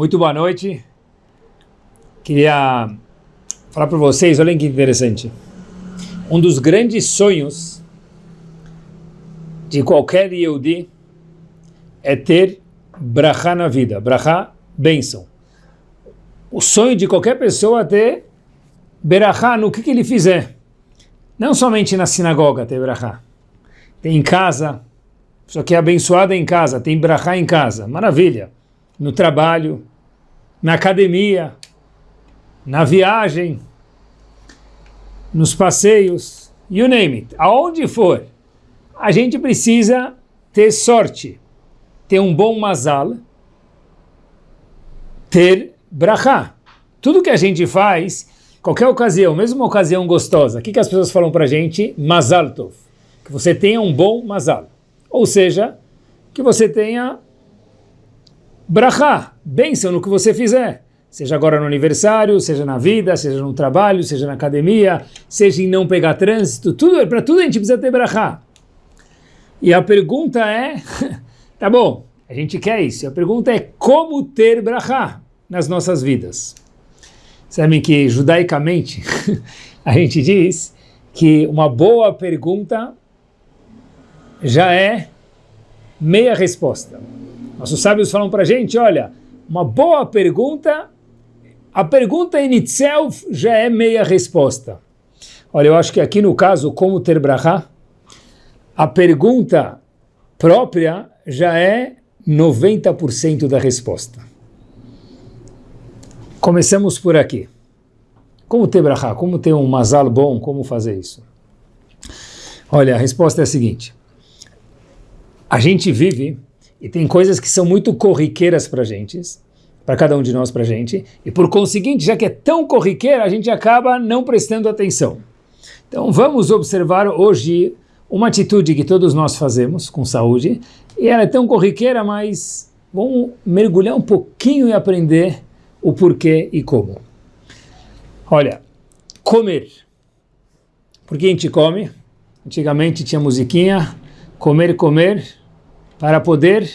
Muito boa noite. Queria falar para vocês, olhem que interessante. Um dos grandes sonhos de qualquer Yehudi é ter brachá na vida. Brachá, bênção. O sonho de qualquer pessoa é ter berachá no que, que ele fizer. Não somente na sinagoga ter brachá. Tem em casa, só que é abençoada em casa, tem brachá em casa. Maravilha. No trabalho, na academia, na viagem, nos passeios, you name it. Aonde for, a gente precisa ter sorte, ter um bom mazal, ter brachá. Tudo que a gente faz, qualquer ocasião, mesmo uma ocasião gostosa, o que, que as pessoas falam para a gente? Mazal tov. Que você tenha um bom mazal. Ou seja, que você tenha brachá, bênção no que você fizer. Seja agora no aniversário, seja na vida, seja no trabalho, seja na academia, seja em não pegar trânsito, tudo para tudo a gente precisa ter brachá. E a pergunta é, tá bom, a gente quer isso. A pergunta é como ter brachá nas nossas vidas. Sabem que judaicamente a gente diz que uma boa pergunta já é meia resposta. Nossos sábios falam para a gente, olha, uma boa pergunta, a pergunta in itself já é meia resposta. Olha, eu acho que aqui no caso, como ter brachá, a pergunta própria já é 90% da resposta. Começamos por aqui. Como ter brachá? Como ter um mazal bom? Como fazer isso? Olha, a resposta é a seguinte. A gente vive e tem coisas que são muito corriqueiras para gente, para cada um de nós, para gente, e por conseguinte, já que é tão corriqueira, a gente acaba não prestando atenção. Então vamos observar hoje uma atitude que todos nós fazemos com saúde, e ela é tão corriqueira, mas vamos mergulhar um pouquinho e aprender o porquê e como. Olha, comer. Por que a gente come? Antigamente tinha musiquinha, comer, comer, para poder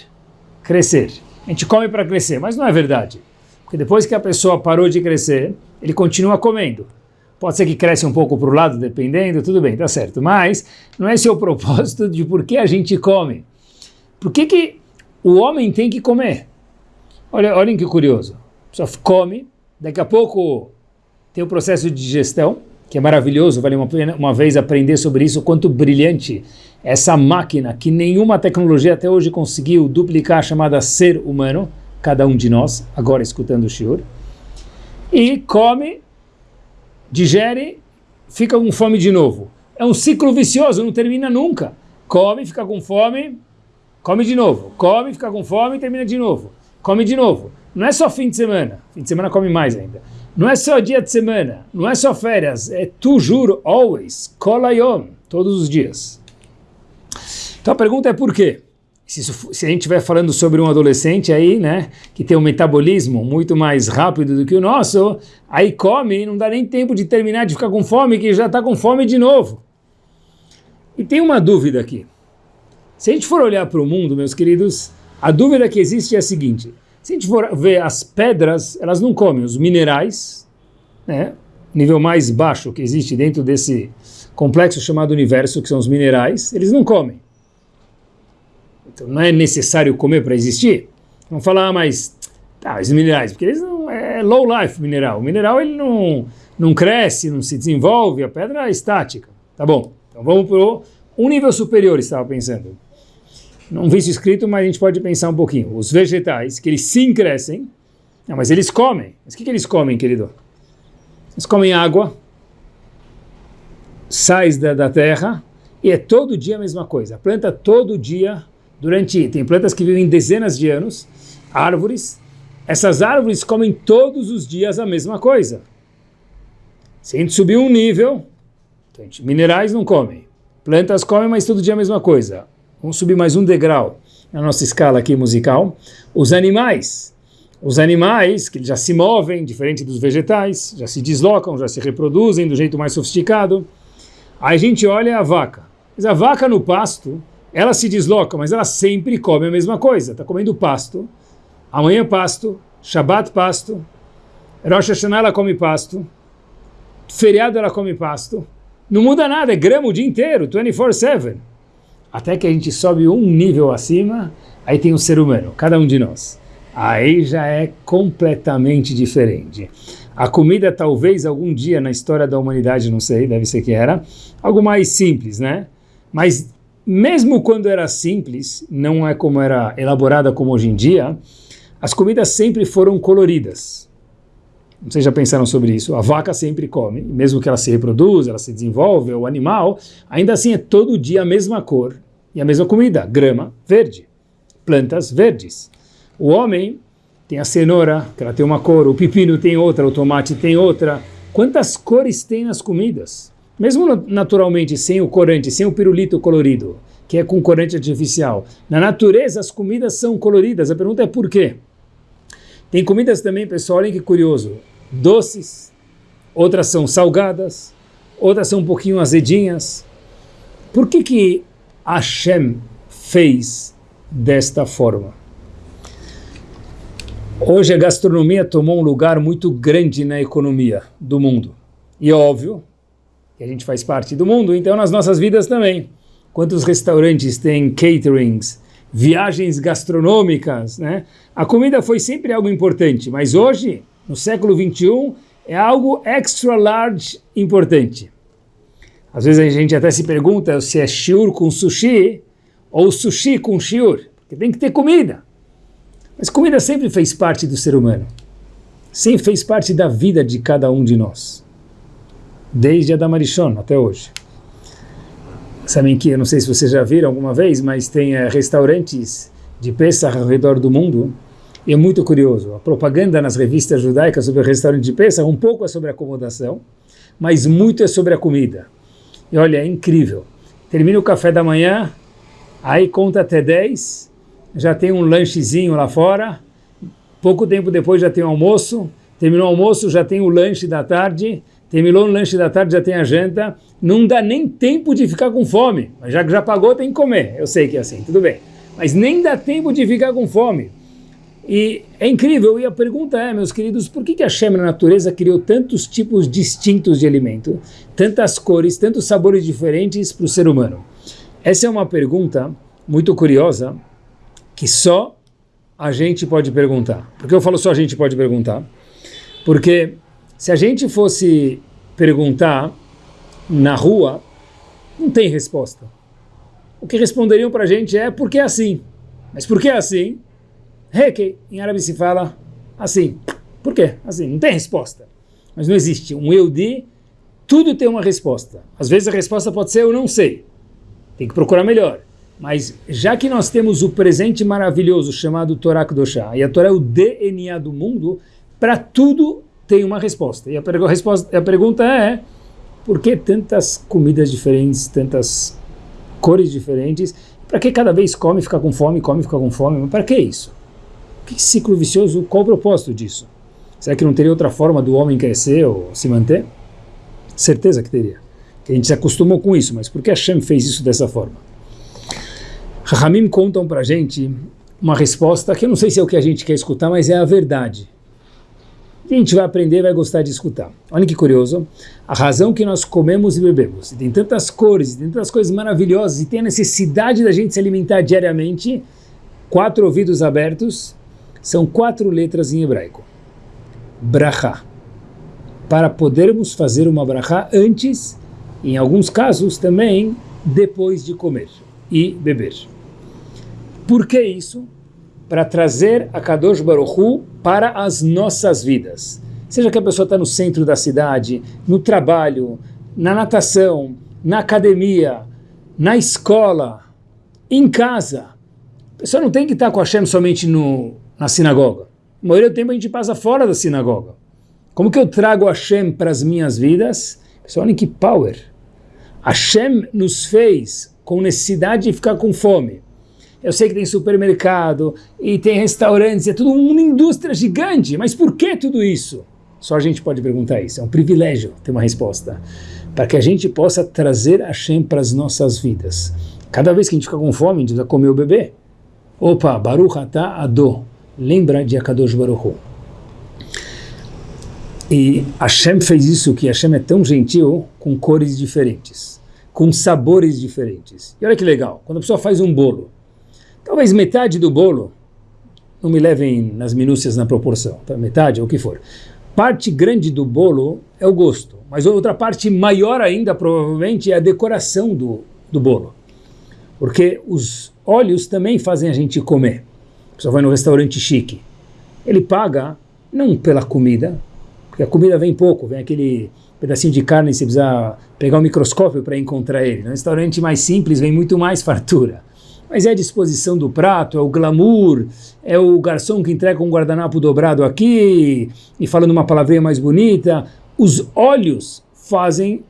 crescer. A gente come para crescer, mas não é verdade. Porque depois que a pessoa parou de crescer, ele continua comendo. Pode ser que cresce um pouco para o lado, dependendo, tudo bem, tá certo. Mas não é esse o propósito de por que a gente come. Por que, que o homem tem que comer? Olha, olhem que curioso. A pessoa come, daqui a pouco tem o processo de digestão, que é maravilhoso, vale uma uma vez aprender sobre isso, quanto brilhante essa máquina que nenhuma tecnologia até hoje conseguiu duplicar, chamada ser humano, cada um de nós, agora escutando o shiur, e come, digere, fica com fome de novo. É um ciclo vicioso, não termina nunca. Come, fica com fome, come de novo. Come, fica com fome e termina de novo. Come de novo. Não é só fim de semana, fim de semana come mais ainda. Não é só dia de semana, não é só férias, é tu juro, always, kolayom, todos os dias. Então a pergunta é por quê? Se, isso, se a gente estiver falando sobre um adolescente aí, né, que tem um metabolismo muito mais rápido do que o nosso, aí come não dá nem tempo de terminar de ficar com fome, que já está com fome de novo. E tem uma dúvida aqui. Se a gente for olhar para o mundo, meus queridos, a dúvida que existe é a seguinte. Se a gente for ver as pedras, elas não comem. Os minerais, né, nível mais baixo que existe dentro desse complexo chamado universo, que são os minerais, eles não comem. Então não é necessário comer para existir. Vamos falar, mas tá, os minerais, porque eles não é low life mineral. O mineral ele não não cresce, não se desenvolve, a pedra é estática. Tá bom. Então vamos para um nível superior, estava pensando. Não vi isso escrito, mas a gente pode pensar um pouquinho. Os vegetais, que eles sim crescem, não, mas eles comem. Mas o que, que eles comem, querido? Eles comem água, sais da, da terra, e é todo dia a mesma coisa. A planta todo dia durante tem plantas que vivem dezenas de anos, árvores. Essas árvores comem todos os dias a mesma coisa. Se a gente subir um nível, gente, minerais não comem, plantas comem, mas todo dia a mesma coisa. Vamos subir mais um degrau na nossa escala aqui musical. Os animais, os animais que já se movem, diferente dos vegetais, já se deslocam, já se reproduzem do jeito mais sofisticado. Aí a gente olha a vaca. Mas a vaca no pasto, ela se desloca, mas ela sempre come a mesma coisa. Está comendo pasto, amanhã pasto, Shabbat pasto, Rosh Hashanah ela come pasto, feriado ela come pasto, não muda nada, é grama o dia inteiro, 24-7. Até que a gente sobe um nível acima, aí tem o ser humano, cada um de nós. Aí já é completamente diferente. A comida talvez algum dia na história da humanidade, não sei, deve ser que era, algo mais simples, né? Mas mesmo quando era simples, não é como era elaborada como hoje em dia, as comidas sempre foram coloridas. Vocês já pensaram sobre isso? A vaca sempre come, mesmo que ela se reproduza, ela se desenvolve, o animal, ainda assim é todo dia a mesma cor e a mesma comida, grama verde, plantas verdes. O homem tem a cenoura, que ela tem uma cor, o pepino tem outra, o tomate tem outra. Quantas cores tem nas comidas? Mesmo naturalmente, sem o corante, sem o pirulito colorido, que é com corante artificial. Na natureza, as comidas são coloridas. A pergunta é por quê? Tem comidas também, pessoal, olhem que curioso. Doces, outras são salgadas, outras são um pouquinho azedinhas. Por que que Hashem fez desta forma? Hoje a gastronomia tomou um lugar muito grande na economia do mundo. E é óbvio que a gente faz parte do mundo, então nas nossas vidas também. Quantos restaurantes têm caterings, viagens gastronômicas, né? A comida foi sempre algo importante, mas hoje, no século 21, é algo extra large importante. Às vezes a gente até se pergunta se é shiur com sushi ou sushi com shiur, porque tem que ter comida. Mas comida sempre fez parte do ser humano. Sempre fez parte da vida de cada um de nós. Desde Adamarichon até hoje. Sabem que, eu não sei se vocês já viram alguma vez, mas tem é, restaurantes de Pesach ao redor do mundo. E é muito curioso. A propaganda nas revistas judaicas sobre o restaurante de Pesach um pouco é sobre acomodação, mas muito é sobre a comida. E olha, é incrível. Termina o café da manhã, aí conta até 10, já tem um lanchezinho lá fora, pouco tempo depois já tem o almoço, terminou o almoço, já tem o lanche da tarde, terminou o lanche da tarde, já tem a janta, não dá nem tempo de ficar com fome, mas já que já pagou tem que comer, eu sei que é assim, tudo bem, mas nem dá tempo de ficar com fome. E é incrível, e a pergunta é, meus queridos, por que, que a Shem na natureza criou tantos tipos distintos de alimento, tantas cores, tantos sabores diferentes para o ser humano? Essa é uma pergunta muito curiosa, que só a gente pode perguntar. Por que eu falo só a gente pode perguntar? Porque se a gente fosse perguntar na rua, não tem resposta. O que responderiam para a gente é porque é assim. Mas por que é assim? Reke, em árabe se fala assim. Por quê? Assim, não tem resposta. Mas não existe. Um eu de, tudo tem uma resposta. Às vezes a resposta pode ser eu não sei. Tem que procurar melhor. Mas já que nós temos o presente maravilhoso chamado Torá Kedoshá, e a Torá é o DNA do mundo, para tudo tem uma resposta. E a, a, resposta, a pergunta é, por que tantas comidas diferentes, tantas cores diferentes? Para que cada vez come, fica com fome, come, fica com fome? Para que isso? Que ciclo vicioso, qual o propósito disso? Será que não teria outra forma do homem crescer ou se manter? Certeza que teria. Que a gente se acostumou com isso, mas por que Hashem fez isso dessa forma? Rahamim contam para gente uma resposta que eu não sei se é o que a gente quer escutar, mas é a verdade. E a gente vai aprender vai gostar de escutar. Olha que curioso, a razão que nós comemos e bebemos, e tem tantas cores, e tem tantas coisas maravilhosas, e tem a necessidade da gente se alimentar diariamente, quatro ouvidos abertos, são quatro letras em hebraico. Brachá. Para podermos fazer uma brachá antes, em alguns casos também, depois de comer e beber. Por que isso? Para trazer a Kadosh Baruchu para as nossas vidas. Seja que a pessoa está no centro da cidade, no trabalho, na natação, na academia, na escola, em casa. A pessoa não tem que estar com a Hashem somente no, na sinagoga. A maioria do tempo a gente passa fora da sinagoga. Como que eu trago Hashem para as minhas vidas? Pessoal, olhem que power. Hashem nos fez com necessidade de ficar com fome. Eu sei que tem supermercado e tem restaurantes, é tudo uma indústria gigante, mas por que tudo isso? Só a gente pode perguntar isso, é um privilégio ter uma resposta. Para que a gente possa trazer Hashem para as nossas vidas. Cada vez que a gente fica com fome, a gente vai comer o bebê. Opa, Baruch Atah Ado. Lembra de Akadosh Baruch Hu. E Hashem fez isso, que Hashem é tão gentil, com cores diferentes, com sabores diferentes. E olha que legal, quando a pessoa faz um bolo, talvez metade do bolo, não me levem nas minúcias na proporção, tá? metade ou o que for, parte grande do bolo é o gosto, mas outra parte maior ainda, provavelmente, é a decoração do, do bolo. Porque os óleos também fazem a gente comer. A pessoa vai no restaurante chique, ele paga não pela comida, porque a comida vem pouco, vem aquele pedacinho de carne, você precisa pegar um microscópio para encontrar ele. No restaurante mais simples vem muito mais fartura. Mas é a disposição do prato, é o glamour, é o garçom que entrega um guardanapo dobrado aqui e falando uma palavrinha mais bonita. Os olhos fazem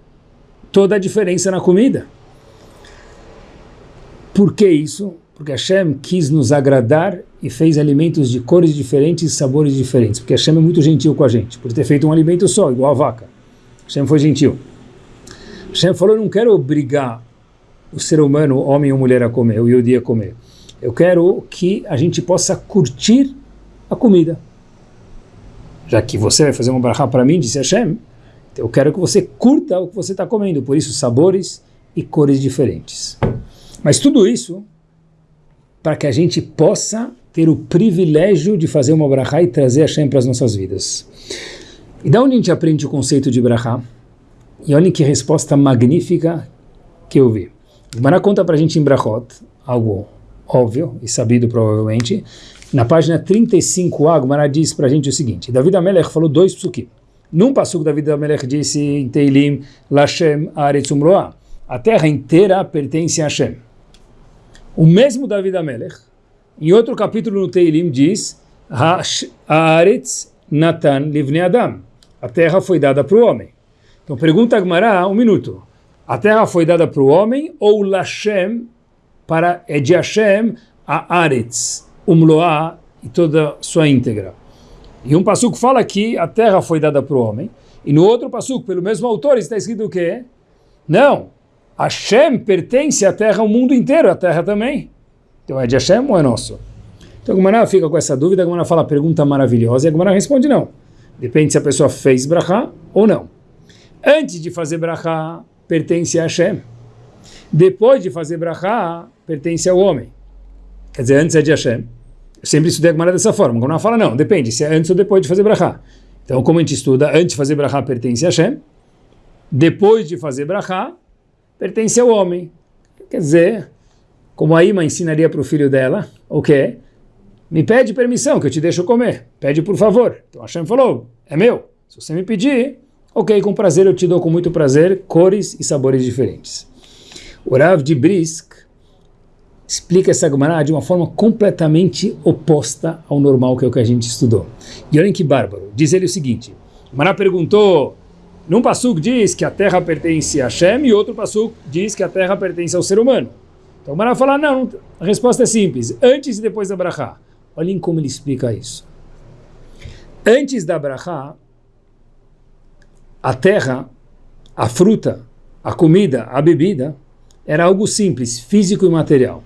toda a diferença na comida. Por que isso? Porque Hashem quis nos agradar e fez alimentos de cores diferentes e sabores diferentes. Porque Hashem é muito gentil com a gente, por ter feito um alimento só, igual a vaca. Hashem foi gentil. Hashem falou, eu não quero obrigar o ser humano, homem ou mulher, a comer, o Yodi a comer. Eu quero que a gente possa curtir a comida. Já que você vai fazer uma barra para mim, disse Hashem, então eu quero que você curta o que você está comendo. Por isso, sabores e cores diferentes. Mas tudo isso para que a gente possa ter o privilégio de fazer uma brachá e trazer a Shem para as nossas vidas. E da onde a gente aprende o conceito de brachá? E olhem que resposta magnífica que eu vi. O Mará conta para a gente em Brachot, algo óbvio e sabido provavelmente. Na página 35a, o Mará diz para a gente o seguinte, David Amelech falou dois psukim. Num passuco, David Amelech disse em Teilim, Lashem Aretz Umroa, a terra inteira pertence a Hashem. O mesmo David Amelech, em outro capítulo no Teilim, diz Natan Livne Adam. A terra foi dada para o homem. Então pergunta Agmará, um minuto. A terra foi dada para o homem ou Lashem, para, é de Hashem, a Aretz, Umloá e toda sua íntegra. E um passuco fala que a terra foi dada para o homem, e no outro passuco, pelo mesmo autor, está escrito o quê? Não, Hashem pertence à terra, ao mundo inteiro, a terra também. Então é de Hashem ou é nosso? Então a Gumara fica com essa dúvida, a Gumara fala pergunta maravilhosa, e a Gumara responde não. Depende se a pessoa fez brachá ou não. Antes de fazer brachá, pertence a Hashem. Depois de fazer brachá, pertence ao homem. Quer dizer, antes é de Hashem. Eu sempre estudei a Gumara dessa forma. A Gumara fala não, depende se é antes ou depois de fazer brachá. Então como a gente estuda, antes de fazer brachá pertence a Hashem. Depois de fazer brachá, pertence ao homem. Quer dizer, como a Ima ensinaria para o filho dela, o quê? Me pede permissão que eu te deixo comer. Pede por favor. Então Hashem falou, é meu. Se você me pedir, ok, com prazer eu te dou com muito prazer cores e sabores diferentes. O Rav de Brisk explica essa Gemara de uma forma completamente oposta ao normal que é o que a gente estudou. E olhem que bárbaro. Diz ele o seguinte, Gemara perguntou num passuco diz que a terra pertence a Hashem e outro passuco diz que a terra pertence ao ser humano. Então o Mará fala, não, a resposta é simples, antes e depois da Brachá. Olhem como ele explica isso. Antes da Brachá, a terra, a fruta, a comida, a bebida, era algo simples, físico e material.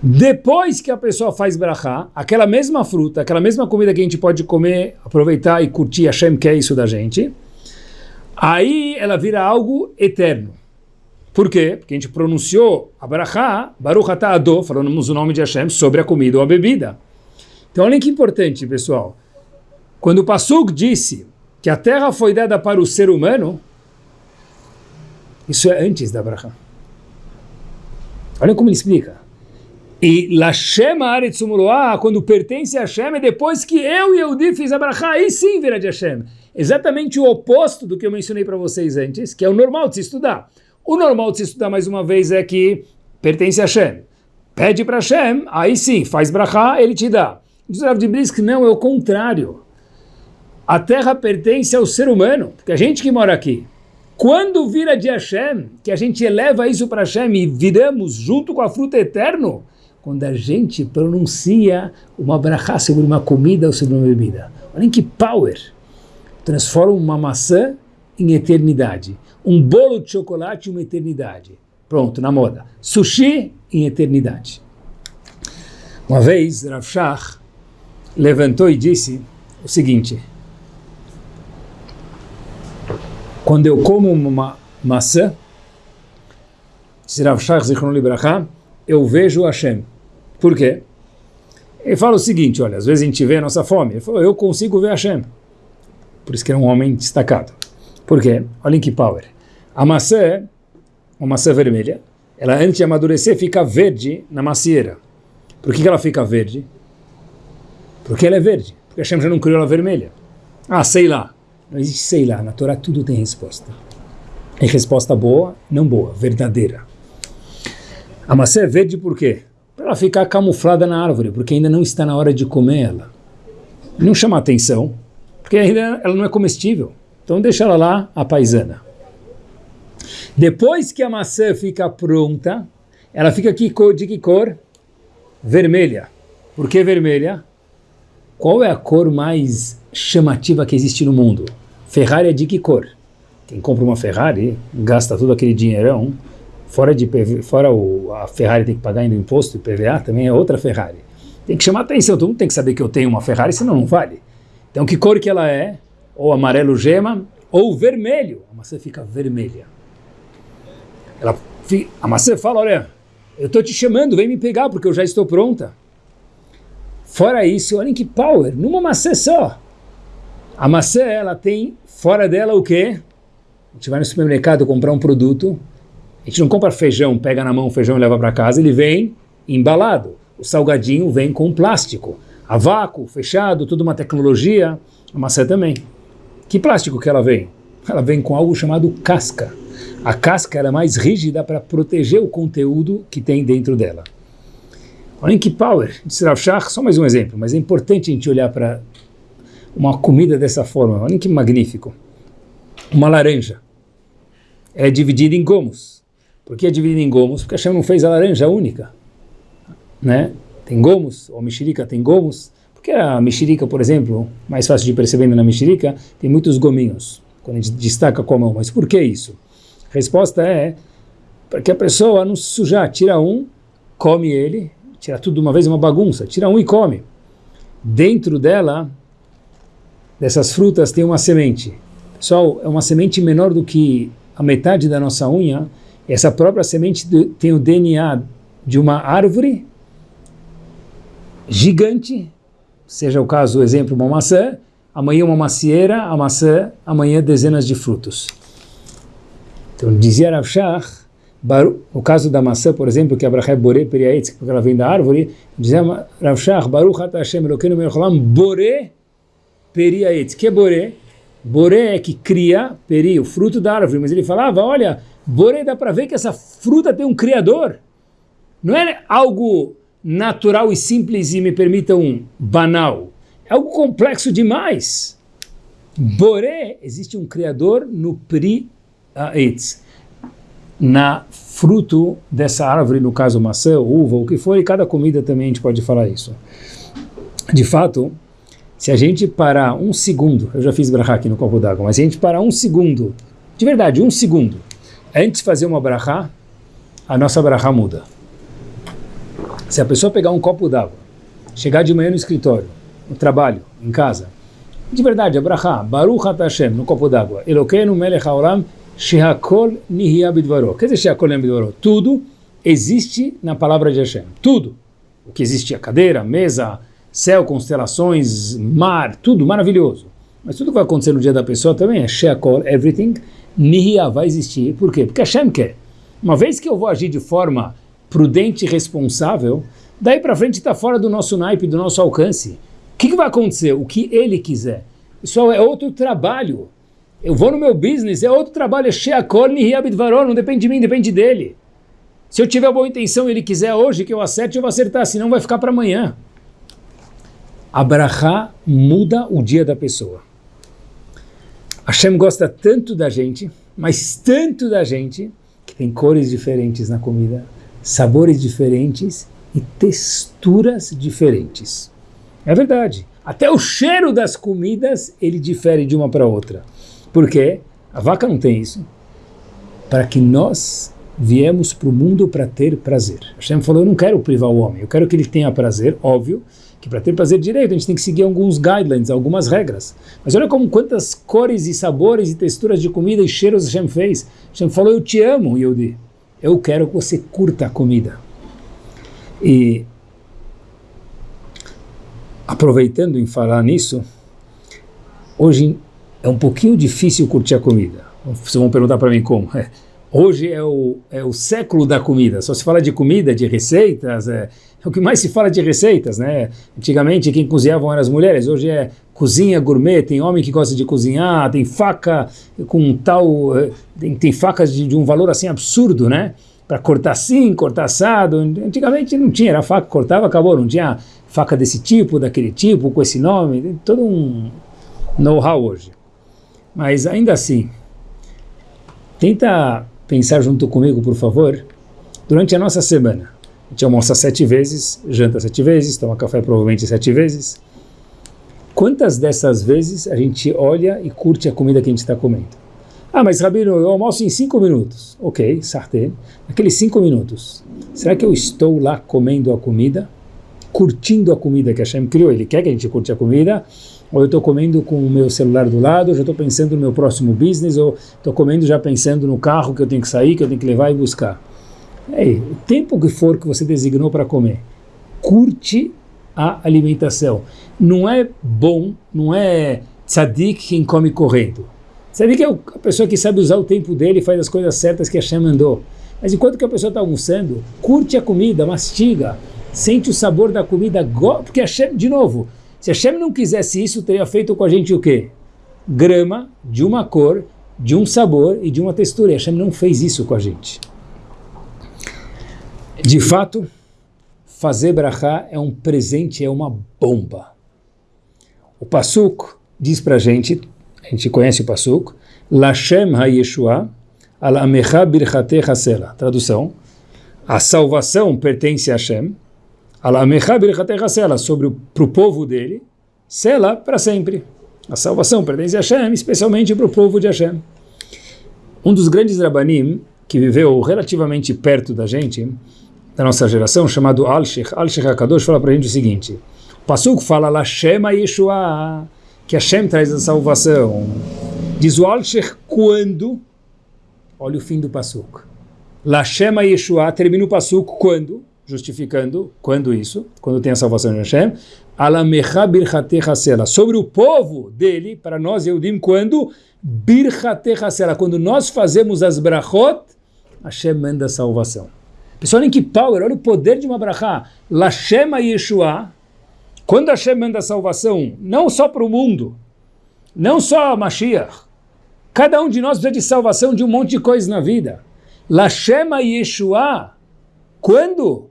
Depois que a pessoa faz brachá, aquela mesma fruta, aquela mesma comida que a gente pode comer, aproveitar e curtir, Hashem quer isso da gente, aí ela vira algo eterno. Por quê? Porque a gente pronunciou a brachá, Baruch Ado, falamos o nome de Hashem sobre a comida ou a bebida. Então olha que importante, pessoal. Quando o Pasuk disse que a terra foi dada para o ser humano, isso é antes da brachá. Olha como ele explica. E Lashem Aretz quando pertence a Hashem, é depois que eu e Eudi fiz a aí sim vira de Hashem. Exatamente o oposto do que eu mencionei para vocês antes, que é o normal de se estudar. O normal de se estudar, mais uma vez, é que pertence a Hashem. Pede para Hashem, aí sim, faz brachá, ele te dá. Diz o de Brisk, não, é o contrário. A terra pertence ao ser humano, porque a gente que mora aqui. Quando vira de Hashem, que a gente eleva isso para Hashem e viramos junto com a fruta eterno, quando a gente pronuncia uma brachá sobre uma comida ou sobre uma bebida. Olhem que power! Transforma uma maçã em eternidade. Um bolo de chocolate em uma eternidade. Pronto, na moda. Sushi em eternidade. Uma vez, Rav Shach levantou e disse o seguinte, quando eu como uma maçã, eu vejo Hashem. Por quê? Ele fala o seguinte, olha, às vezes a gente vê a nossa fome. Ele falou, eu consigo ver Hashem. Por isso que é um homem destacado. Por quê? Olhem que power. A maçã, uma maçã vermelha, ela antes de amadurecer fica verde na macieira. Por que, que ela fica verde? Porque ela é verde. Porque Hashem já não criou ela vermelha. Ah, sei lá. Não existe sei lá. Na Torá tudo tem resposta. É resposta boa, não boa, verdadeira. A maçã é verde por quê? Ela ficar camuflada na árvore, porque ainda não está na hora de comer ela. Não chama atenção, porque ainda ela não é comestível. Então deixa ela lá, a paisana. Depois que a maçã fica pronta, ela fica aqui de que cor? Vermelha. Por que vermelha? Qual é a cor mais chamativa que existe no mundo? Ferrari é de que cor? Quem compra uma Ferrari gasta todo aquele dinheirão, fora, de fora o, a Ferrari tem que pagar ainda imposto e PVA, também é outra Ferrari. Tem que chamar atenção, todo mundo tem que saber que eu tenho uma Ferrari, senão não vale. Então que cor que ela é? Ou amarelo gema, ou vermelho. A maçã fica vermelha. Ela, a maçã fala, olha, eu estou te chamando, vem me pegar porque eu já estou pronta. Fora isso, olhem que power, numa maçã só. A maçã, ela tem fora dela o quê? A gente vai no supermercado comprar um produto, a gente não compra feijão, pega na mão o feijão e leva para casa, ele vem embalado. O salgadinho vem com plástico. A vácuo, fechado, tudo uma tecnologia. A maçã também. Que plástico que ela vem? Ela vem com algo chamado casca. A casca é mais rígida para proteger o conteúdo que tem dentro dela. Olhem que power, disse Rav Shach, só mais um exemplo, mas é importante a gente olhar para uma comida dessa forma. Olhem que magnífico. Uma laranja é dividida em gomos. Por que é dividida em gomos? Porque a Hashem não fez a laranja única. Né? Tem gomos, ou mexerica tem gomos. Porque a mexerica, por exemplo, mais fácil de perceber na mexerica, tem muitos gominhos, quando a gente destaca com a mão. Mas por que isso? A resposta é para que a pessoa não se sujar, tira um, come ele, tira tudo de uma vez, uma bagunça, tira um e come. Dentro dela, dessas frutas, tem uma semente. Pessoal, é uma semente menor do que a metade da nossa unha. Essa própria semente tem o DNA de uma árvore gigante, seja o caso, o exemplo, uma maçã, amanhã uma macieira, a maçã, amanhã dezenas de frutos. Então, dizia Rav Shach, no caso da maçã, por exemplo, que é Bore Periaetz, porque ela vem da árvore, dizia Rav Shach, Baruch Ata Hashem Elokeinu Melcholam, Bore Periaetz. que é Bore? Bore é que cria, peri, o fruto da árvore, mas ele falava, olha, Bore dá para ver que essa fruta tem um criador. Não é algo natural e simples e me permitam banal. É algo complexo demais. Bore, existe um criador no Pri Aetz na fruto dessa árvore, no caso maçã, uva, o que for, e cada comida também a gente pode falar isso. De fato, se a gente parar um segundo, eu já fiz brahá aqui no copo d'água, mas se a gente parar um segundo, de verdade, um segundo, antes de fazer uma brahá, a nossa brahá muda. Se a pessoa pegar um copo d'água, chegar de manhã no escritório, no trabalho, em casa, de verdade, a brahá, Baruch Hashem, no copo d'água, Elokeinu melech haolam, Shehakol Nihia Bidvaro. Quer dizer Shehakol Nihia Bidvaro? Tudo existe na palavra de Hashem. Tudo. O que existe, a cadeira, a mesa, céu, constelações, mar, tudo maravilhoso. Mas tudo que vai acontecer no dia da pessoa também é Shehakol, everything, Nihia vai existir. Por quê? Porque Hashem quer. Uma vez que eu vou agir de forma prudente e responsável, daí para frente está fora do nosso naipe, do nosso alcance. O que, que vai acontecer? O que ele quiser. Pessoal, é outro trabalho. Eu vou no meu business, é outro trabalho, é Sheakol Nihiyabidvaror, não depende de mim, depende dele. Se eu tiver boa intenção e ele quiser hoje que eu acerte, eu vou acertar, senão vai ficar para amanhã. Abraha muda o dia da pessoa. Hashem gosta tanto da gente, mas tanto da gente, que tem cores diferentes na comida, sabores diferentes e texturas diferentes. É verdade. Até o cheiro das comidas, ele difere de uma para outra. Porque a vaca não tem isso. Para que nós viemos para o mundo para ter prazer. Hashem falou, eu não quero privar o homem, eu quero que ele tenha prazer, óbvio, que para ter prazer direito a gente tem que seguir alguns guidelines, algumas regras. Mas olha como quantas cores e sabores e texturas de comida e cheiros Hashem fez. Hashem falou, eu te amo, Yehudi. Eu quero que você curta a comida. E aproveitando em falar nisso, hoje é um pouquinho difícil curtir a comida. Vocês vão perguntar para mim como. É. Hoje é o, é o século da comida, só se fala de comida, de receitas, é, é, o que mais se fala de receitas, né? Antigamente quem cozinhavam eram as mulheres, hoje é cozinha gourmet, tem homem que gosta de cozinhar, tem faca com tal, é, tem, tem facas de, de, um valor assim absurdo, né? Para cortar assim, cortar assado, antigamente não tinha, era faca, cortava, acabou, não tinha faca desse tipo, daquele tipo, com esse nome, tem todo um know-how hoje. Mas ainda assim, tenta pensar junto comigo, por favor, durante a nossa semana. A gente almoça sete vezes, janta sete vezes, toma café provavelmente sete vezes. Quantas dessas vezes a gente olha e curte a comida que a gente está comendo? Ah, mas Rabino, eu almoço em cinco minutos. Ok, sartén. Aqueles cinco minutos, será que eu estou lá comendo a comida? Curtindo a comida que Hashem criou? Ele quer que a gente curte a comida? Ou eu estou comendo com o meu celular do lado, ou já estou pensando no meu próximo business, ou estou comendo já pensando no carro que eu tenho que sair, que eu tenho que levar e buscar. Ei, o tempo que for que você designou para comer, curte a alimentação. Não é bom, não é tzadik quem come correndo. Tzadik é a pessoa que sabe usar o tempo dele e faz as coisas certas que a Shem mandou. Mas enquanto que a pessoa está almoçando, curte a comida, mastiga, sente o sabor da comida, porque a Shem, de novo, se Hashem não quisesse isso, teria feito com a gente o quê? Grama de uma cor, de um sabor e de uma textura. E Hashem não fez isso com a gente. De fato, fazer brachá é um presente, é uma bomba. O Pasuk diz para a gente, a gente conhece o Pasuk, Lashem ha-Yeshua al-amecha birchate hasela. Tradução, a salvação pertence a Hashem, sobre para o povo dele, sela para sempre. A salvação pertence a Hashem, especialmente para o povo de Hashem. Um dos grandes rabanim, que viveu relativamente perto da gente, da nossa geração, chamado Al-Sheikh, Al-Sheikh HaKadosh, fala para a gente o seguinte, o Pasuk fala, Lashem Yeshua, que Hashem traz a salvação. Diz o Al-Sheikh, quando? Olha o fim do Pasuk. Lashem Yeshua, termina o Pasuk, quando? Justificando, quando isso? Quando tem a salvação de Hashem, Alamecha birchate hasela, sobre o povo dele, para nós Eudim, quando birchate hasela, quando nós fazemos as brachot, Hashem manda a salvação. Pessoal, em que power, olha o poder de uma brachá, Lashem Yeshua, quando Hashem manda a salvação, não só para o mundo, não só a Mashiach, cada um de nós precisa de salvação de um monte de coisas na vida. Lashem Yeshua, quando?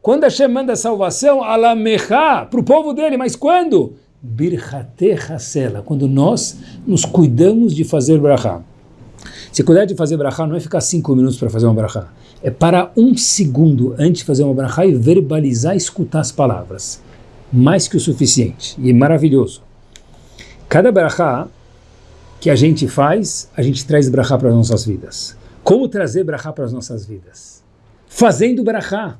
Quando Hashem manda salvação, alamecha, para o povo dele, mas quando? Birchate hasela, quando nós nos cuidamos de fazer brachá. Se cuidar de fazer brachá não é ficar cinco minutos para fazer uma brachá, é parar um segundo antes de fazer uma brachá e verbalizar escutar as palavras. Mais que o suficiente, e maravilhoso. Cada brachá que a gente faz, a gente traz brachá para as nossas vidas. Como trazer brachá para as nossas vidas? Fazendo brachá.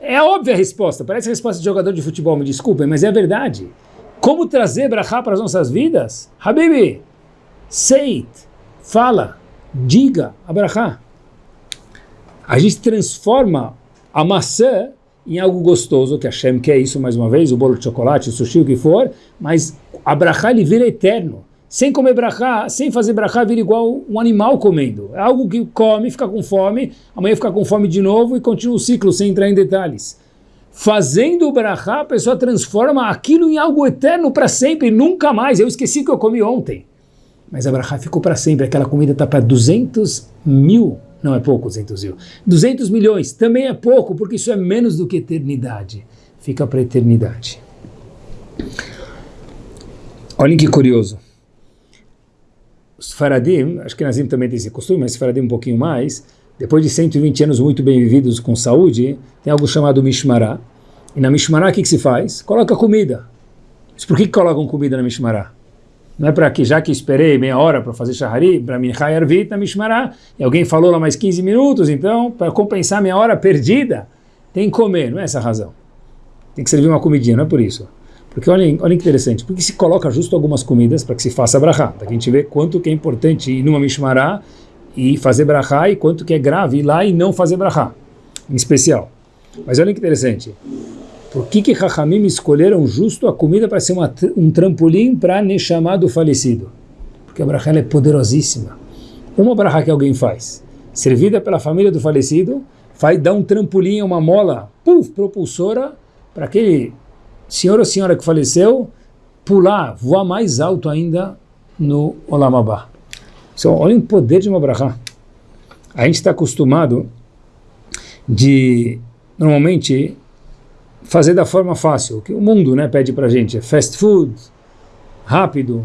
É a óbvia resposta, parece a resposta de jogador de futebol, me desculpem, mas é a verdade. Como trazer brachá para as nossas vidas? Habibi, it, fala, diga a brachá. A gente transforma a maçã em algo gostoso, que a Shem quer isso mais uma vez, o bolo de chocolate, o sushi, o que for, mas a brachá ele vira eterno. Sem comer brachá, sem fazer brachá, vira igual um animal comendo. É algo que come, fica com fome, amanhã fica com fome de novo e continua o ciclo sem entrar em detalhes. Fazendo o brachá, a pessoa transforma aquilo em algo eterno para sempre, nunca mais. Eu esqueci que eu comi ontem. Mas a brachá ficou para sempre. Aquela comida está para 200 mil, não é pouco 200 mil, 200 milhões, também é pouco, porque isso é menos do que eternidade. Fica para eternidade. Olhem que curioso os Faradim, acho que Nazim também tem esse costume, mas Faradim um pouquinho mais, depois de 120 anos muito bem vividos com saúde, tem algo chamado Mishmará. E na Mishmará o que, que se faz? Coloca comida. Mas por que, que colocam comida na Mishmará? Não é para que, já que esperei meia hora para fazer Shahari, para Minchai Arvit na Mishmará, e alguém falou lá mais 15 minutos, então, para compensar minha hora perdida, tem que comer, não é essa a razão. tem que servir uma comidinha, não é por isso. Porque olha, olha que interessante, porque se coloca justo algumas comidas para que se faça brachá. Daqui a gente vê quanto que é importante ir numa mishmará e fazer brachá e quanto que é grave ir lá e não fazer brachá, em especial. Mas olha que interessante, por que que Rahamim escolheram justo a comida para ser uma, um trampolim para Neshama do falecido? Porque a brachá é poderosíssima. Uma brachá que alguém faz, servida pela família do falecido, vai dar um trampolim, uma mola, puf, propulsora, para aquele senhor ou senhora que faleceu pular, voar mais alto ainda no Olamabá. Então, olha o poder de uma brachá. A gente está acostumado de, normalmente, fazer da forma fácil, o que o mundo né, pede para a gente, é fast food, rápido,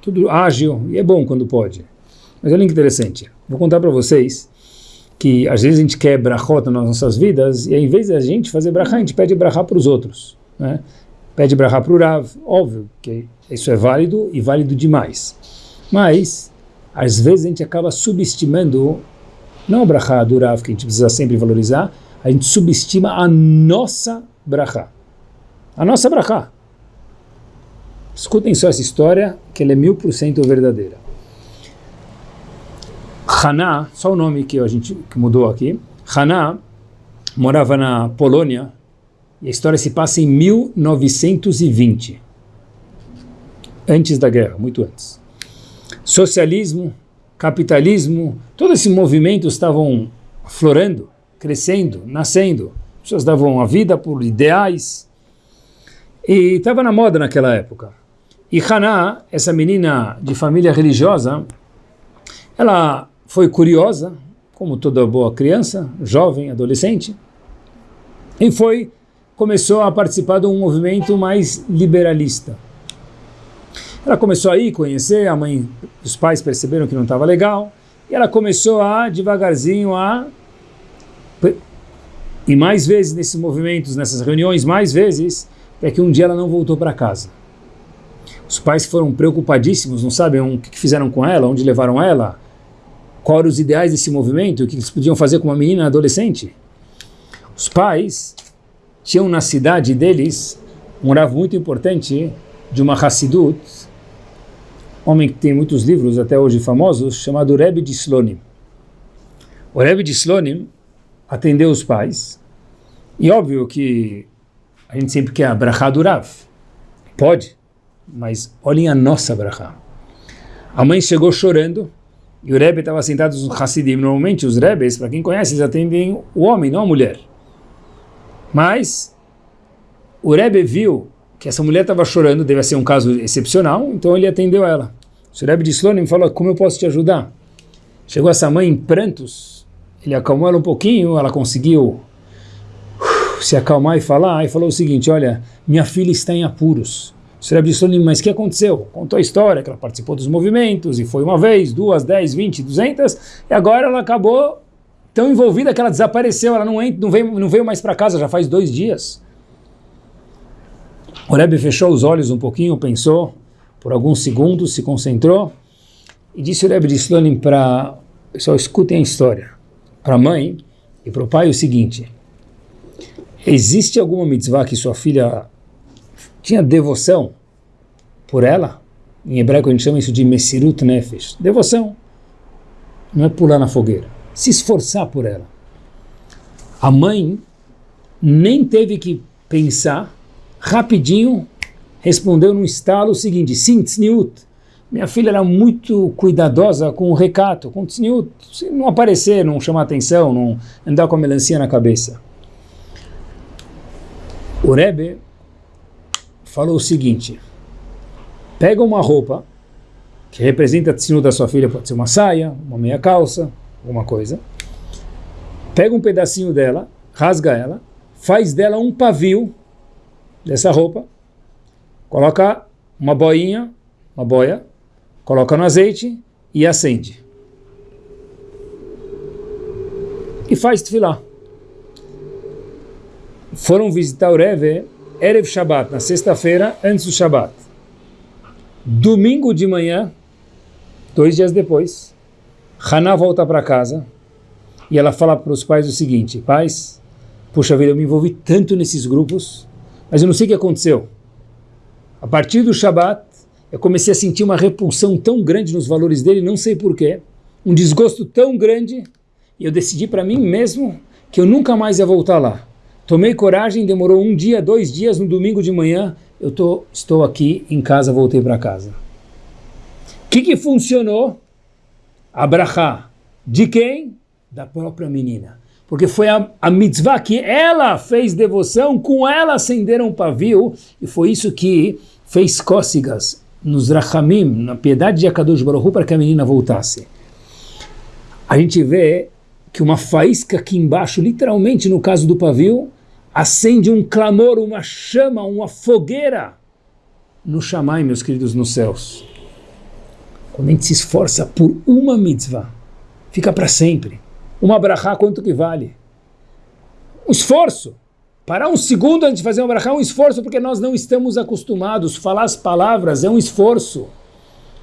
tudo ágil, e é bom quando pode. Mas olha que interessante, vou contar para vocês que às vezes a gente quer brachot nas nossas vidas, e em vez de a gente fazer brachá, a gente pede brachá para os outros. Né? Pede brachá para o Rav, óbvio que isso é válido e válido demais. Mas, às vezes a gente acaba subestimando, não o brachá do Rav, que a gente precisa sempre valorizar, a gente subestima a nossa brachá. A nossa brachá. Escutem só essa história, que ela é mil por cento verdadeira. Haná, só o nome que a gente que mudou aqui, Haná morava na Polônia, e a história se passa em 1920, antes da guerra, muito antes. Socialismo, capitalismo, todo esse movimento estavam florando, crescendo, nascendo. As pessoas davam a vida por ideais. E estava na moda naquela época. E Haná, essa menina de família religiosa, ela foi curiosa, como toda boa criança, jovem, adolescente, e foi começou a participar de um movimento mais liberalista. Ela começou a ir conhecer, a mãe, os pais perceberam que não estava legal, e ela começou a, devagarzinho, a e mais vezes nesses movimentos, nessas reuniões, mais vezes, é que um dia ela não voltou para casa. Os pais foram preocupadíssimos, não sabem o que fizeram com ela, onde levaram ela, quais os ideais desse movimento, o que eles podiam fazer com uma menina adolescente. Os pais tinham na cidade deles um rav muito importante de uma Hassidut, homem que tem muitos livros até hoje famosos, chamado Rebbe de Slonim. O Rebbe de Slonim atendeu os pais, e óbvio que a gente sempre quer a brachá do Rav. Pode, mas olhem a nossa brachá. A mãe chegou chorando, e o Rebbe estava sentado no Hassidim. Normalmente os Rebes, para quem conhece, eles atendem o homem, não a mulher. Mas o Rebbe viu que essa mulher estava chorando, deve ser um caso excepcional, então ele atendeu ela. O Rebbe de Slonim falou, como eu posso te ajudar? Chegou essa mãe em prantos, ele acalmou ela um pouquinho, ela conseguiu uh, se acalmar e falar, e falou o seguinte, olha, minha filha está em apuros. O Rebbe de Slonim, mas o que aconteceu? Contou a história, que ela participou dos movimentos, e foi uma vez, duas, dez, vinte, duzentas, e agora ela acabou tão envolvida que ela desapareceu, ela não, não, veio, não veio mais para casa, já faz dois dias. O Rebbe fechou os olhos um pouquinho, pensou, por alguns segundos, se concentrou, e disse o Rebbe de Slonim para... Pessoal, escutem a história. Para a mãe e para o pai o seguinte, existe alguma mitzvah que sua filha tinha devoção por ela? Em hebraico a gente chama isso de Mesirut Nefesh. Devoção. Não é pular na fogueira. Se esforçar por ela. A mãe nem teve que pensar, rapidinho respondeu num estalo o seguinte, sim, tzniut. Minha filha era muito cuidadosa com o recato, com o não aparecer, não chamar atenção, não andar com a melancia na cabeça. O Rebbe falou o seguinte, pega uma roupa que representa a tzniut da sua filha, pode ser uma saia, uma meia calça, alguma coisa, pega um pedacinho dela, rasga ela, faz dela um pavio dessa roupa, coloca uma boinha, uma boia, coloca no azeite e acende. E faz tefilá. Foram visitar o Reve Erev Shabbat, na sexta-feira, antes do Shabbat. Domingo de manhã, dois dias depois, Haná volta para casa e ela fala para os pais o seguinte, pais, puxa vida, eu me envolvi tanto nesses grupos, Mas eu não sei o que aconteceu. A partir do Shabat, eu comecei a sentir uma repulsão tão grande nos valores dele, não sei porquê, um desgosto tão grande, e eu decidi para mim mesmo que eu nunca mais ia voltar lá. Tomei coragem, demorou um dia, dois dias, no domingo de manhã, eu tô, estou aqui em casa, voltei para casa. O que, que funcionou? Abrahá. De quem? Da própria menina. Porque foi a, a mitzvah que ela fez devoção, com ela acenderam um pavio, e foi isso que fez cócegas nos rachamim, na piedade de Akadosh Baruch para que a menina voltasse. A gente vê que uma faísca aqui embaixo, literalmente no caso do pavio, acende um clamor, uma chama, uma fogueira no Shammai, meus queridos, nos céus. Quando a gente se esforça por uma mitzvah, fica para sempre. Uma brachá, quanto que vale? Um esforço. Parar um segundo antes de fazer uma brachá é um esforço, porque nós não estamos acostumados. Falar as palavras é um esforço.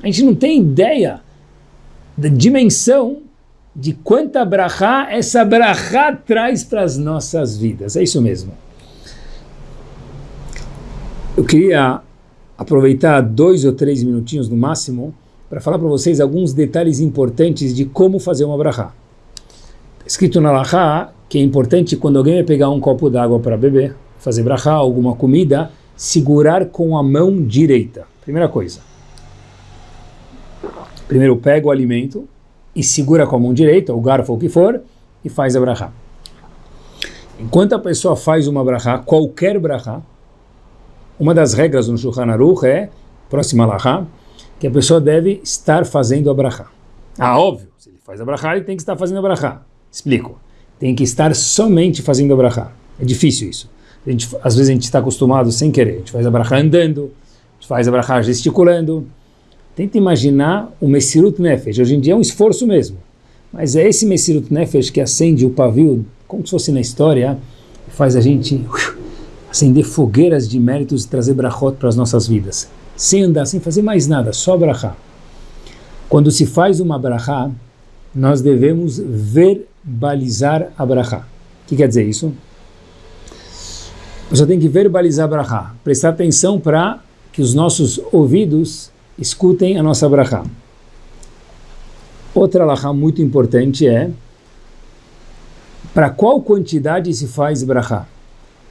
A gente não tem ideia da dimensão de quanta brachá essa brachá traz para as nossas vidas. É isso mesmo. Eu queria aproveitar dois ou três minutinhos no máximo para falar para vocês alguns detalhes importantes de como fazer uma brachá. Está escrito na Lachá que é importante quando alguém vai pegar um copo d'água para beber, fazer brachá, alguma comida, segurar com a mão direita. Primeira coisa. Primeiro pega o alimento, e segura com a mão direita, o garfo ou o que for, e faz a brachá. Enquanto a pessoa faz uma brachá, qualquer brachá, uma das regras no Shulchan Aruch é, próxima alahá, que a pessoa deve estar fazendo a. Ah, óbvio, se ele faz a ele tem que estar fazendo a. Explico. Tem que estar somente fazendo a. É difícil isso. A gente, às vezes a gente está acostumado sem querer. A gente faz a andando, a gente faz a brachá gesticulando, Tenta imaginar o Messirut Nefesh. Hoje em dia é um esforço mesmo. Mas é esse Messirut Nefesh que acende o pavio, como se fosse na história, faz a gente acender fogueiras de méritos e trazer brachot para as nossas vidas. Sem andar, sem fazer mais nada, só brachá. Quando se faz uma brachá, nós devemos verbalizar a brachá. O que quer dizer isso? Você tem que verbalizar a brachá. Prestar atenção para que os nossos ouvidos escutem a nossa brachá. Outra alahá muito importante é para qual quantidade se faz brachá?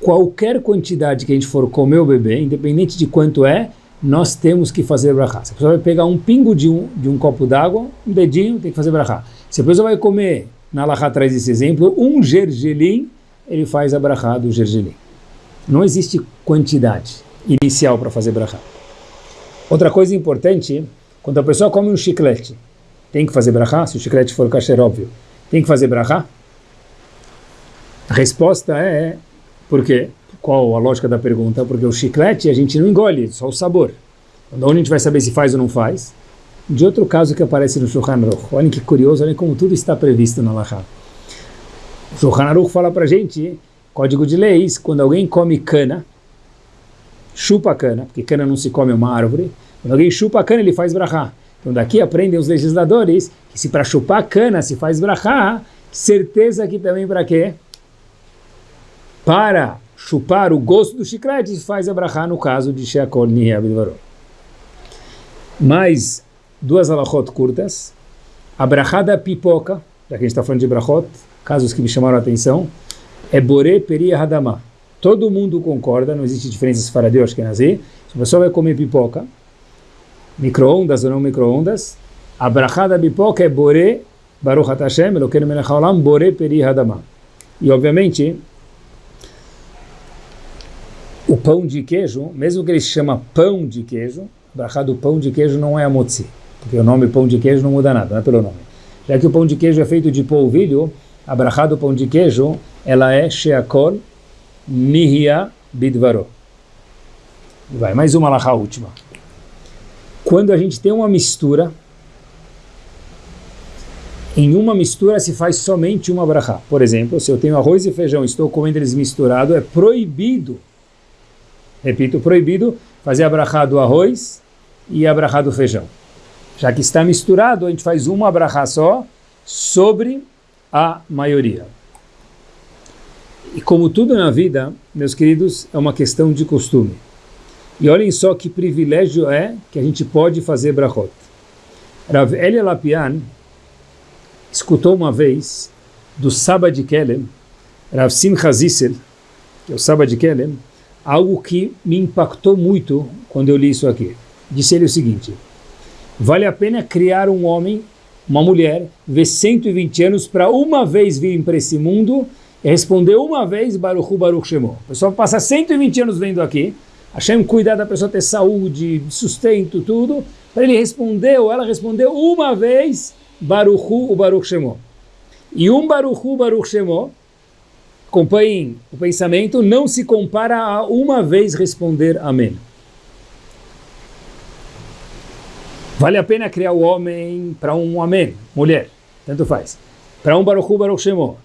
Qualquer quantidade que a gente for comer o bebê, independente de quanto é, nós temos que fazer brachá. Se a pessoa vai pegar um pingo de um, de um copo d'água, um dedinho, tem que fazer brachá. Se a pessoa vai comer, na alahá traz esse exemplo, um gergelim, ele faz a brachá do gergelim. Não existe quantidade inicial para fazer brachá. Outra coisa importante, quando a pessoa come um chiclete, tem que fazer brachá? Se o chiclete for kasher, óbvio. Tem que fazer brachá? A resposta é, por quê? Qual a lógica da pergunta? Porque o chiclete a gente não engole, só o sabor. Onde a gente vai saber se faz ou não faz? De outro caso que aparece no Shulchan Aruch. Olhem que curioso, olhem como tudo está previsto na Lahá. O Shulchan Aruch fala para gente, código de leis, quando alguém come cana, chupa cana, porque cana não se come uma árvore. Quando alguém chupa cana, ele faz brachá. Então daqui aprendem os legisladores que se para chupar cana se faz brachá, certeza que também para quê? Para chupar o gosto do chiclete faz a brachá no caso de Sheakol Nihabidvarot. Mais duas alachot curtas. A brachá da pipoca, já que a gente está falando de brachot, casos que me chamaram a atenção, é Bore Peri Hadamah Todo mundo concorda, não existe diferença se acho que é nazi. Se a pessoa vai comer pipoca, micro-ondas ou não micro-ondas, a da pipoca é Bore, Baruch HaTashem, Elokeinu Melech HaOlam, Bore Peri Hadamah. E obviamente, o pão de queijo, mesmo que ele se chama pão de queijo, brachá do pão de queijo não é a motzi, porque o nome pão de queijo não muda nada, não é pelo nome. Já que o pão de queijo é feito de polvilho, a brachá do pão de queijo, ela é sheakol, Nihia Bidvaro. Vai, mais uma lahá última. Quando a gente tem uma mistura, em uma mistura se faz somente uma brachá. Por exemplo, se eu tenho arroz e feijão e estou comendo eles misturados, é proibido, repito, proibido fazer a brachá do arroz e a brachá do feijão. Já que está misturado, a gente faz uma brachá só sobre a maioria. E como tudo na vida, meus queridos, é uma questão de costume. E olhem só que privilégio é que a gente pode fazer brachot. Rav Elia Lapian escutou uma vez do Saba de Kelem, Rav Simcha Zissel, que é o Saba de Kelem, algo que me impactou muito quando eu li isso aqui. Disse ele o seguinte, vale a pena criar um homem, uma mulher, ver 120 anos para uma vez vir para esse mundo e responder uma vez Baruch Hu Baruch Shemo. O pessoal passa 120 anos vendo aqui, Hashem cuidar da pessoa ter saúde, sustento, tudo, para ele responder, ou ela respondeu uma vez, Baruchu o Baruch Shemo. E um Baruchu Baruch Shemo, acompanhem o pensamento, não se compara a uma vez responder Amém. Vale a pena criar o homem para um Amém, mulher, tanto faz. Para um Baruchu Baruch Shemo.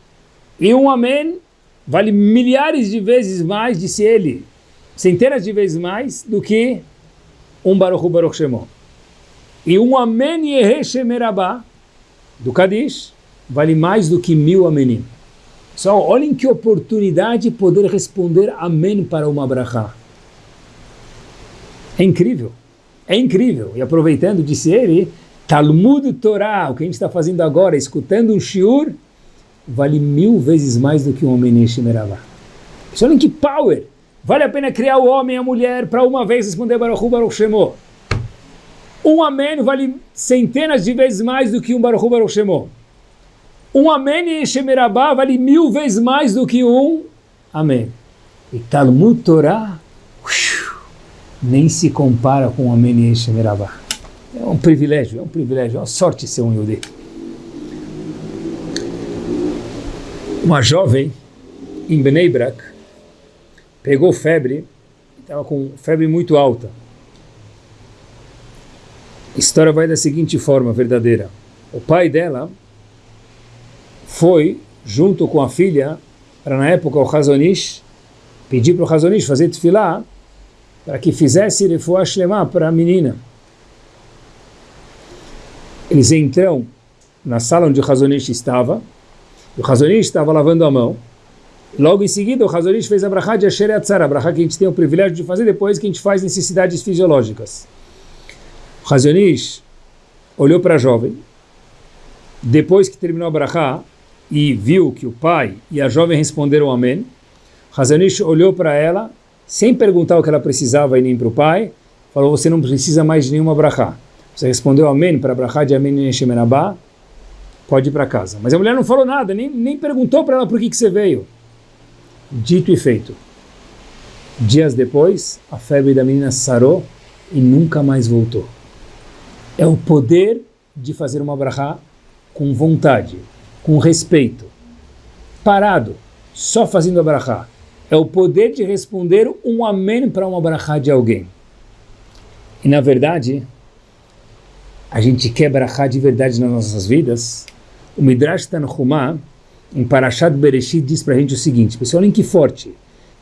E um Amém vale milhares de vezes mais, disse ele, centenas de vezes mais, do que um Baruchu Baruch Shemo. E um Amen Yeheshemerabá, do Kadish, vale mais do que mil Amenim. Só olhem que oportunidade poder responder Amém para uma brachá. É incrível, é incrível. E aproveitando, disse ele, Talmud Torah, o que a gente está fazendo agora, escutando um shiur, vale mil vezes mais do que um Amen Yeheshemerabá. Olhem que power! Vale a pena criar o homem e a mulher para uma vez responder Baruch Baruch Shemo. Um amém vale centenas de vezes mais do que um Baruch Baruch Shemo. Um amém em Shemerabá vale mil vezes mais do que um amém. E Talmud Torah nem se compara com um amém em Shemerabá. É um privilégio, é um privilégio, é uma sorte ser um Yudê. Uma jovem em Bnei Brak pegou febre, estava com febre muito alta. A história vai da seguinte forma verdadeira. O pai dela foi, junto com a filha, para na época o Hazonish, pedir para o Hazonish fazer tefilá para que fizesse refuah shlema para a menina. Eles entram na sala onde o Hazonish estava, o Hazonish estava lavando a mão, Logo em seguida, o Hazonish fez a brachá de Asher Yatzar, a brachá que a gente tem o privilégio de fazer depois que a gente faz necessidades fisiológicas. Razonish olhou para a jovem, depois que terminou a brachá e viu que o pai e a jovem responderam amém, Razonish olhou para ela, sem perguntar o que ela precisava e nem para o pai, falou, você não precisa mais de nenhuma brachá. Você respondeu amém para brachá de amém em Shemerabá, pode ir para casa. Mas a mulher não falou nada, nem, nem perguntou para ela por que, que você veio. Dito e feito. Dias depois, a febre da menina sarou e nunca mais voltou é o poder de fazer uma brachá com vontade, com respeito, parado, só fazendo a brachá. É o poder de responder um amém para uma brachá de alguém. E na verdade, a gente quer brachá de verdade nas nossas vidas. O Midrash Tanhumá, em Parashat Bereshit, diz para a gente o seguinte, pessoal, olhem que forte.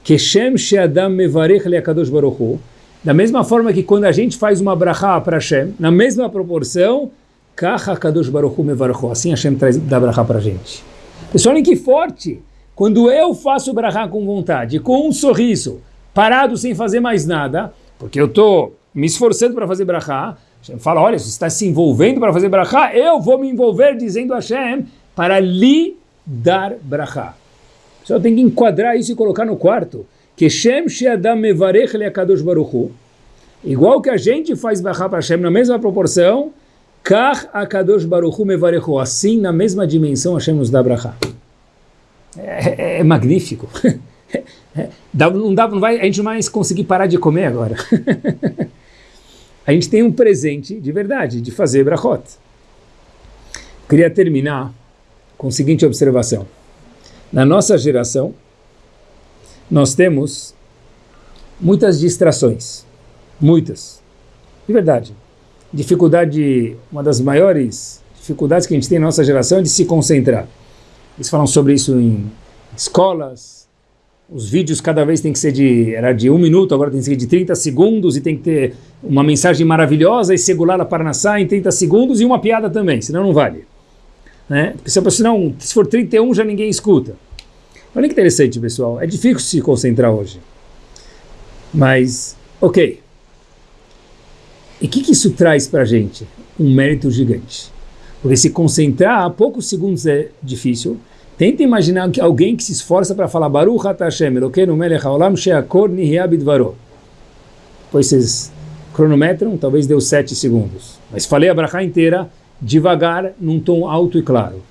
Keshem she'adam mevarech le'akadosh baruch da mesma forma que quando a gente faz uma brachá para Hashem, na mesma proporção, Kadosh Baruch Hu assim Hashem traz, dá brachá para a gente. Pessoal, olhem que forte! Quando eu faço brachá com vontade, com um sorriso, parado sem fazer mais nada, porque eu estou me esforçando para fazer brachá, Hashem fala, olha, você está se envolvendo para fazer brachá, eu vou me envolver dizendo a Hashem para lhe dar brachá. Só tem que enquadrar isso e colocar no quarto. Que Shem Sheadam Mevarech Leakadosh Baruchu. Igual que a gente faz Bachá para Hashem na mesma proporção, Kach Akadosh Baruchu Mevarechu. Assim, na mesma dimensão, Hashem nos dá. É, é, é magnífico. dá, não dá, não vai, a gente não vai conseguir parar de comer agora. a gente tem um presente de verdade, de fazer Brachot. Queria terminar com a seguinte observação. Na nossa geração, nós temos muitas distrações, muitas, de verdade. Dificuldade, uma das maiores dificuldades que a gente tem na nossa geração é de se concentrar. Eles falam sobre isso em escolas, os vídeos cada vez tem que ser de, era de um minuto, agora tem que ser de 30 segundos e tem que ter uma mensagem maravilhosa e segurar a parnassá em 30 segundos e uma piada também, senão não vale. Né? Porque se, senão, se for 31 já ninguém escuta. Olha que interessante, pessoal. É difícil se concentrar hoje. Mas, ok. E o que, que isso traz para a gente? Um mérito gigante. Porque se concentrar a poucos segundos é difícil. Tenta imaginar que alguém que se esforça para falar Baruch Hashem Elokeinu melech haolam she'akor nihya bidvaro. Depois vocês cronometram, talvez deu sete segundos. Mas falei a brachá inteira, devagar, num tom alto e claro.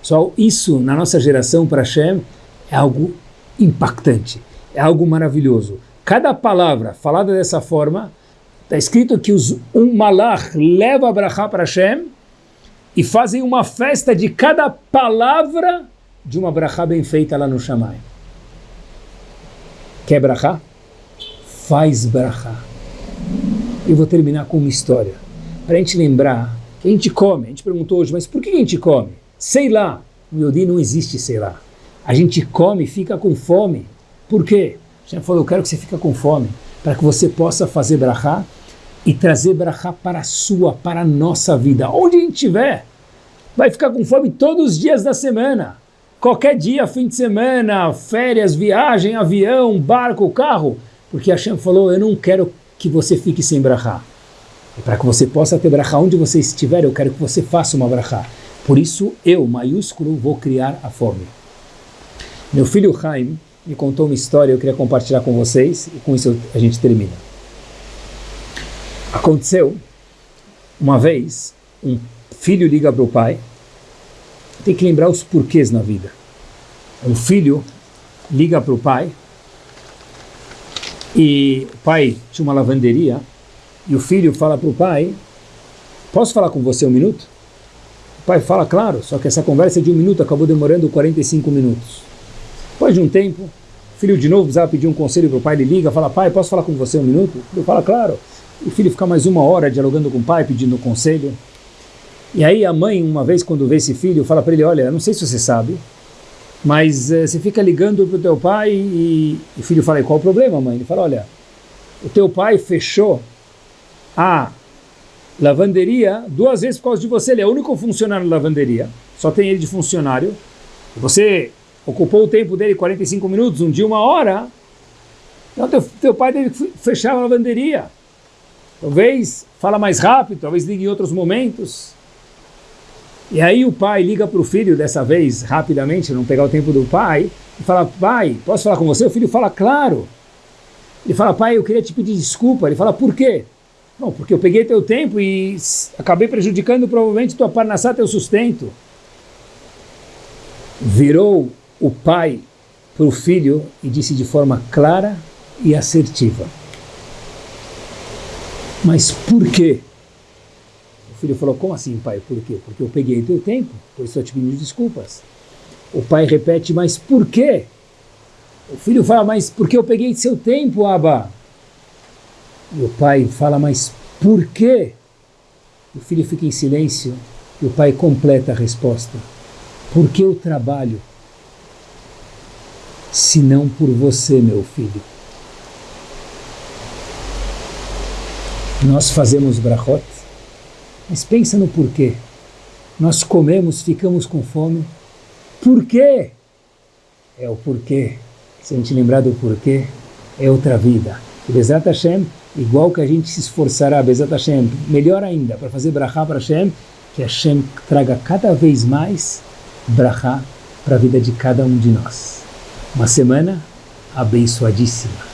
Só isso, na nossa geração, para Hashem, é algo impactante, é algo maravilhoso. Cada palavra falada dessa forma, está escrito que os, um malach leva a brachá para Hashem e fazem uma festa de cada palavra de uma brachá bem feita lá no Shammai. Quer brachá? Faz brachá. E vou terminar com uma história, para a gente lembrar que a gente come. A gente perguntou hoje, mas por que a gente come? Sei lá. No Yodi não existe sei lá. A gente come e fica com fome. Por quê? A gente falou, eu quero que você fique com fome, para que você possa fazer brachá e trazer brachá para a sua, para a nossa vida. Onde a gente estiver, vai ficar com fome todos os dias da semana. Qualquer dia, fim de semana, férias, viagem, avião, barco, carro. Porque Hashem falou, eu não quero que você fique sem brachá. E para que você possa ter brachá onde você estiver, eu quero que você faça uma brachá. Por isso, eu, maiúsculo, vou criar a fome. Meu filho Haim me contou uma história, eu queria compartilhar com vocês, e com isso a gente termina. Aconteceu, uma vez, um filho liga para o pai, tem que lembrar os porquês na vida. Um filho liga para o pai, e o pai tinha uma lavanderia, e o filho fala para o pai, posso falar com você um minuto? O pai fala, claro, só que essa conversa de um minuto acabou demorando 45 minutos. Depois de um tempo, o filho de novo precisava pedir um conselho para o pai, ele liga, fala, pai, posso falar com você um minuto? Ele fala, claro. O filho fica mais uma hora dialogando com o pai, pedindo conselho. E aí a mãe, uma vez quando vê esse filho, fala para ele, olha, não sei se você sabe, mas uh, você fica ligando para o teu pai e, e o filho fala, e qual o problema, mãe? Ele fala, olha, o teu pai fechou a lavanderia duas vezes por causa de você, ele é o único funcionário da lavanderia, só tem ele de funcionário, você ocupou o tempo dele 45 minutos, um dia, uma hora, então teu, teu pai deve fechar a lavanderia. Talvez fala mais rápido, talvez ligue em outros momentos. E aí o pai liga para o filho, dessa vez, rapidamente, não pegar o tempo do pai, e fala, pai, posso falar com você? O filho fala, claro. Ele fala, pai, eu queria te pedir desculpa. Ele fala, por quê? Não, porque eu peguei teu tempo e acabei prejudicando provavelmente tua parnassá, teu sustento. Virou o pai para o filho e disse de forma clara e assertiva. Mas por quê? O filho falou, como assim, pai? Por quê? Porque eu peguei teu tempo, por isso eu te pedi desculpas. O pai repete, mas por quê? O filho fala, mas porque eu peguei seu tempo, Abba? E o pai fala, mas por quê? O filho fica em silêncio e o pai completa a resposta. Porque eu trabalho, se não por você, meu filho. Nós fazemos brachot, mas pensa no porquê. Nós comemos, ficamos com fome. Por quê? É o porquê. Se a gente lembrar do porquê, é outra vida. E Bezat Hashem, igual que a gente se esforçará, Bezat Hashem, melhor ainda, para fazer brachá para Hashem, que Hashem traga cada vez mais brachá para a vida de cada um de nós. Uma semana abençoadíssima.